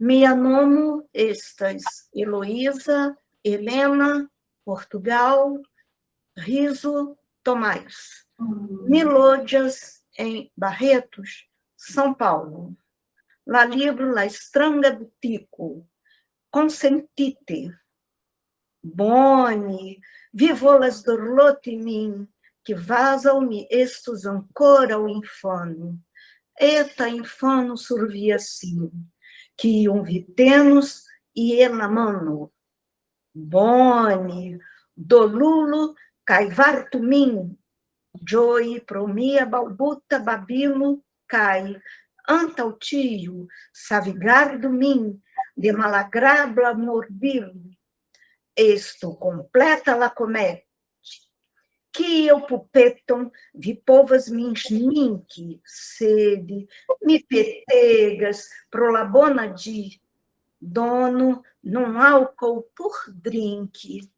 Mia nomo estas Heloísa, Helena, Portugal, Riso, Tomás. Milôdias, em Barretos, São Paulo. La livro La Estranga do Tico, Consentite. Boni, vivolas dorlote mim, que vasam-me estos ancora o infano. Eta infano survia sim, que um vitenos e enamano. Boni, dolulo, caivartumim, Joy, promia, balbuta, babilo, cai, anta o tio, savigar do mim, de malagrabla morbilo. Esto completa la comete, que eu pupeton, vi povas mins ninque, sede, me petegas, prolabona de dono, num álcool por drink.